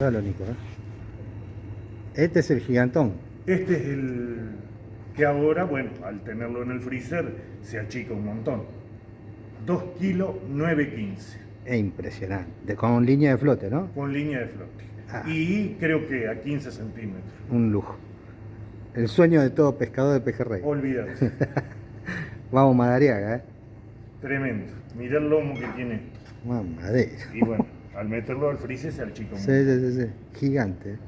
Dale, Nico, ¿eh? Este es el gigantón. Este es el que ahora, bueno, al tenerlo en el freezer, se achica un montón. 2 kilos 915 Es impresionante. Con línea de flote, ¿no? con línea de flote. Ah. Y creo que a 15 centímetros. Un lujo. El sueño de todo pescador de pejerrey. Olvídate. Vamos, Madariaga, ¿eh? Tremendo. Mirá el lomo que tiene esto. Mamadera. Y bueno, al meterlo al freezer se achica un Sí, sí, sí, sí. Gigante.